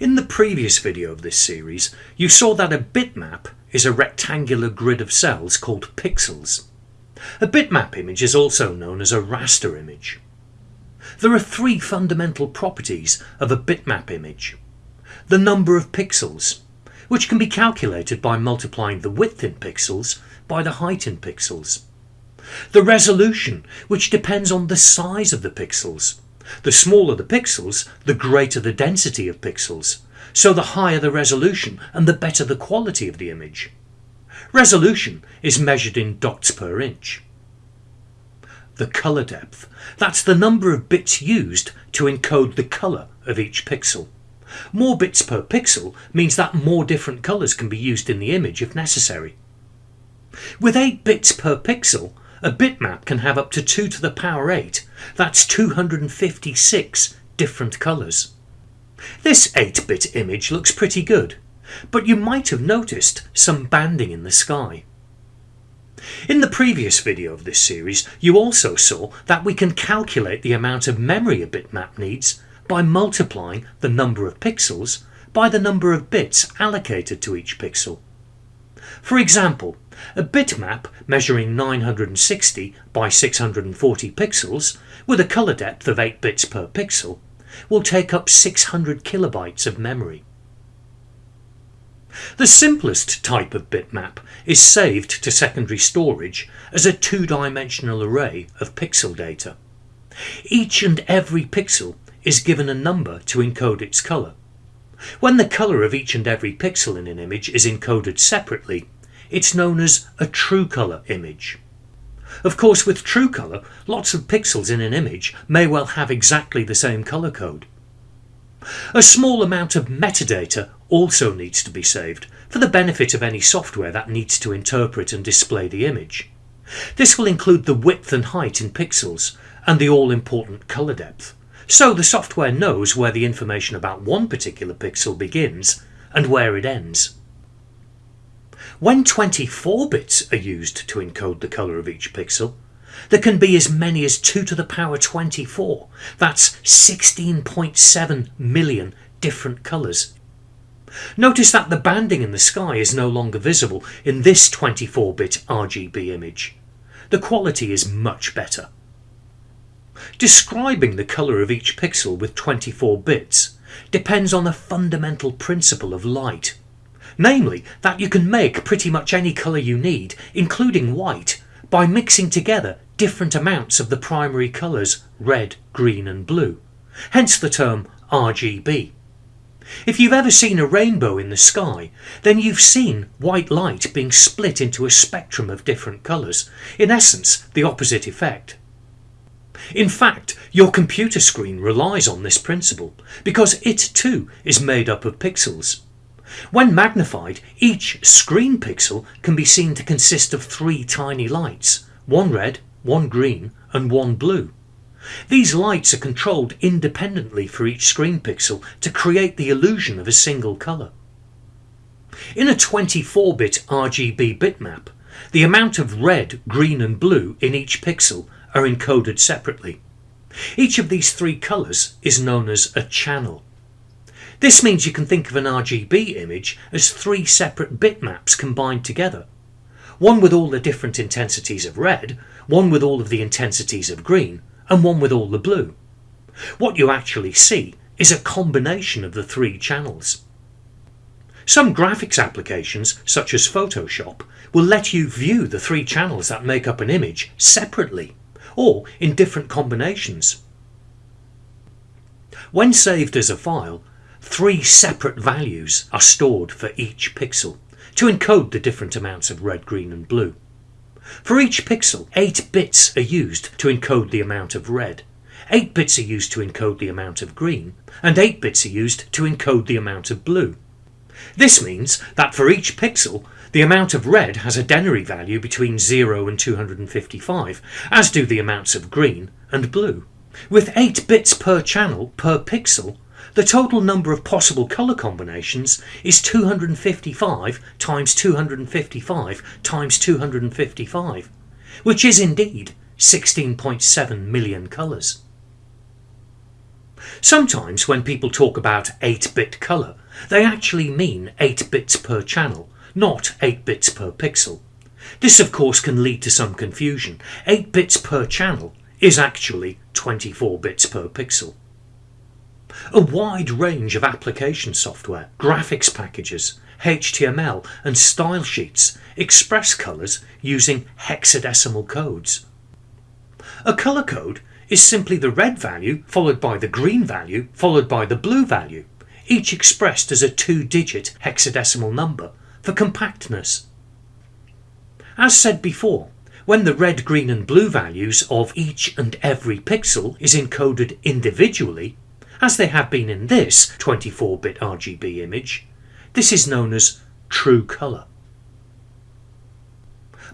In the previous video of this series, you saw that a bitmap is a rectangular grid of cells called pixels. A bitmap image is also known as a raster image. There are three fundamental properties of a bitmap image. The number of pixels, which can be calculated by multiplying the width in pixels by the height in pixels. The resolution, which depends on the size of the pixels. The smaller the pixels, the greater the density of pixels, so the higher the resolution and the better the quality of the image. Resolution is measured in dots per inch. The colour depth, that's the number of bits used to encode the colour of each pixel. More bits per pixel means that more different colours can be used in the image if necessary. With 8 bits per pixel, a bitmap can have up to 2 to the power 8, that's 256 different colours. This 8-bit image looks pretty good, but you might have noticed some banding in the sky. In the previous video of this series you also saw that we can calculate the amount of memory a bitmap needs by multiplying the number of pixels by the number of bits allocated to each pixel. For example, a bitmap measuring 960 by 640 pixels with a colour depth of 8 bits per pixel will take up 600 kilobytes of memory. The simplest type of bitmap is saved to secondary storage as a two-dimensional array of pixel data. Each and every pixel is given a number to encode its colour. When the colour of each and every pixel in an image is encoded separately, it's known as a true colour image. Of course with true colour, lots of pixels in an image may well have exactly the same colour code. A small amount of metadata also needs to be saved for the benefit of any software that needs to interpret and display the image. This will include the width and height in pixels and the all-important colour depth, so the software knows where the information about one particular pixel begins and where it ends. When 24 bits are used to encode the colour of each pixel, there can be as many as 2 to the power 24, that's 16.7 million different colours. Notice that the banding in the sky is no longer visible in this 24-bit RGB image. The quality is much better. Describing the colour of each pixel with 24 bits depends on a fundamental principle of light. Namely, that you can make pretty much any colour you need, including white, by mixing together different amounts of the primary colours red, green and blue, hence the term RGB. If you've ever seen a rainbow in the sky, then you've seen white light being split into a spectrum of different colours, in essence the opposite effect. In fact, your computer screen relies on this principle, because it too is made up of pixels. When magnified, each screen pixel can be seen to consist of three tiny lights, one red, one green and one blue. These lights are controlled independently for each screen pixel to create the illusion of a single colour. In a 24-bit RGB bitmap, the amount of red, green and blue in each pixel are encoded separately. Each of these three colours is known as a channel. This means you can think of an RGB image as three separate bitmaps combined together. One with all the different intensities of red, one with all of the intensities of green, and one with all the blue. What you actually see is a combination of the three channels. Some graphics applications, such as Photoshop, will let you view the three channels that make up an image separately, or in different combinations. When saved as a file, three separate values are stored for each pixel to encode the different amounts of red, green and blue. For each pixel, 8 bits are used to encode the amount of red, 8 bits are used to encode the amount of green, and 8 bits are used to encode the amount of blue. This means that for each pixel, the amount of red has a denary value between 0 and 255, as do the amounts of green and blue. With 8 bits per channel per pixel, the total number of possible colour combinations is 255 times 255 times 255, which is indeed 16.7 million colours. Sometimes when people talk about 8-bit colour, they actually mean 8 bits per channel, not 8 bits per pixel. This of course can lead to some confusion. 8 bits per channel is actually 24 bits per pixel. A wide range of application software, graphics packages, HTML and style sheets express colours using hexadecimal codes. A colour code is simply the red value followed by the green value followed by the blue value, each expressed as a two-digit hexadecimal number for compactness. As said before, when the red, green and blue values of each and every pixel is encoded individually, as they have been in this 24-bit RGB image, this is known as true colour.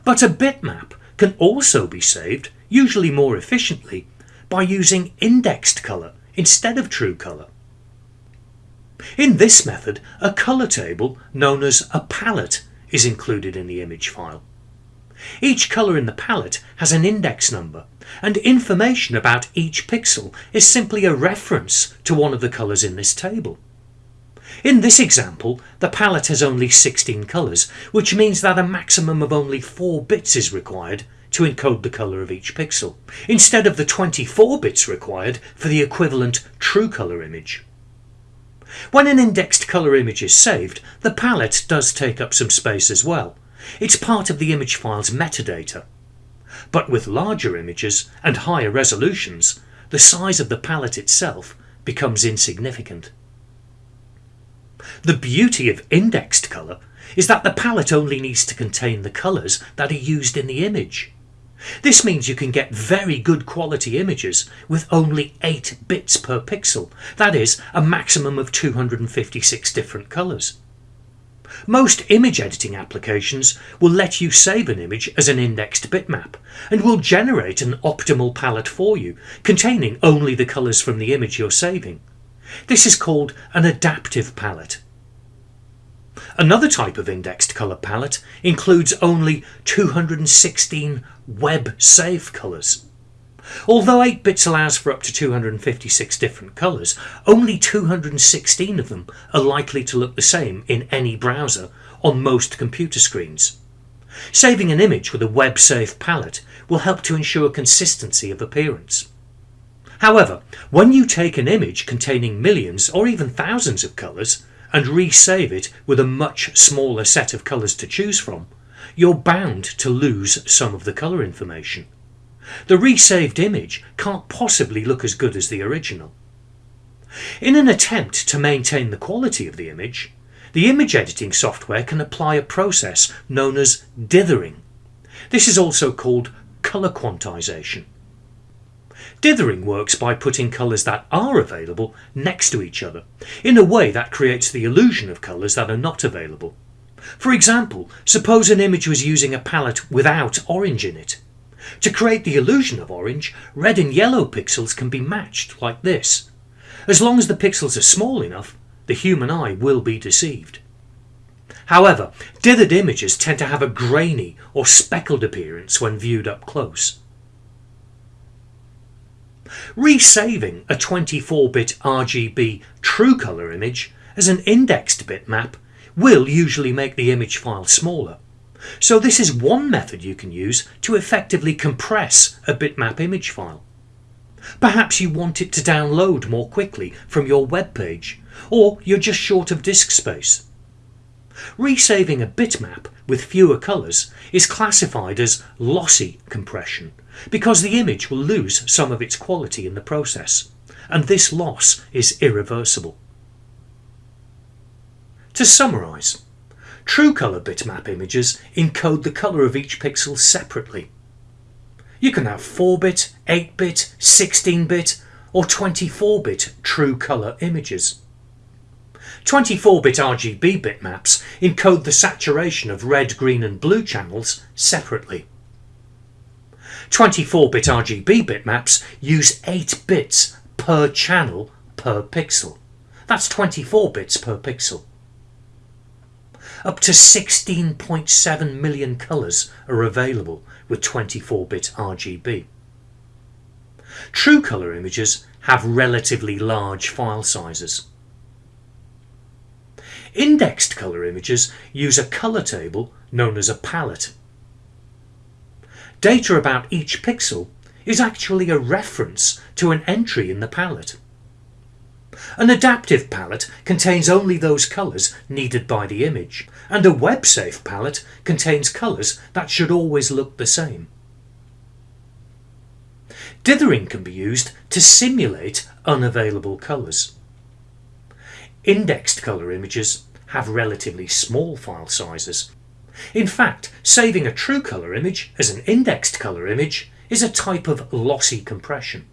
But a bitmap can also be saved, usually more efficiently, by using indexed colour instead of true colour. In this method, a colour table known as a palette is included in the image file. Each colour in the palette has an index number and information about each pixel is simply a reference to one of the colours in this table. In this example, the palette has only 16 colours, which means that a maximum of only 4 bits is required to encode the colour of each pixel, instead of the 24 bits required for the equivalent true colour image. When an indexed colour image is saved, the palette does take up some space as well. It's part of the image file's metadata. But with larger images and higher resolutions, the size of the palette itself becomes insignificant. The beauty of indexed colour is that the palette only needs to contain the colours that are used in the image. This means you can get very good quality images with only 8 bits per pixel, that is, a maximum of 256 different colours. Most image editing applications will let you save an image as an indexed bitmap and will generate an optimal palette for you, containing only the colours from the image you're saving. This is called an adaptive palette. Another type of indexed colour palette includes only 216 web safe colours. Although 8 bits allows for up to 256 different colours, only 216 of them are likely to look the same in any browser on most computer screens. Saving an image with a web safe palette will help to ensure consistency of appearance. However, when you take an image containing millions or even thousands of colours and resave it with a much smaller set of colours to choose from, you're bound to lose some of the colour information. The resaved image can't possibly look as good as the original. In an attempt to maintain the quality of the image, the image editing software can apply a process known as dithering. This is also called colour quantization. Dithering works by putting colours that are available next to each other, in a way that creates the illusion of colours that are not available. For example, suppose an image was using a palette without orange in it. To create the illusion of orange, red and yellow pixels can be matched like this. As long as the pixels are small enough, the human eye will be deceived. However, dithered images tend to have a grainy or speckled appearance when viewed up close. Resaving a 24-bit RGB true colour image as an indexed bitmap will usually make the image file smaller. So this is one method you can use to effectively compress a bitmap image file. Perhaps you want it to download more quickly from your web page, or you're just short of disk space. Resaving a bitmap with fewer colours is classified as lossy compression because the image will lose some of its quality in the process, and this loss is irreversible. To summarise, true colour bitmap images encode the colour of each pixel separately. You can have 4-bit, 8-bit, 16-bit or 24-bit true colour images. 24-bit RGB bitmaps encode the saturation of red, green and blue channels separately. 24-bit RGB bitmaps use 8 bits per channel per pixel. That's 24 bits per pixel. Up to 16.7 million colours are available with 24-bit RGB. True colour images have relatively large file sizes. Indexed colour images use a colour table known as a palette. Data about each pixel is actually a reference to an entry in the palette. An adaptive palette contains only those colours needed by the image, and a web-safe palette contains colours that should always look the same. Dithering can be used to simulate unavailable colours. Indexed colour images have relatively small file sizes. In fact, saving a true colour image as an indexed colour image is a type of lossy compression.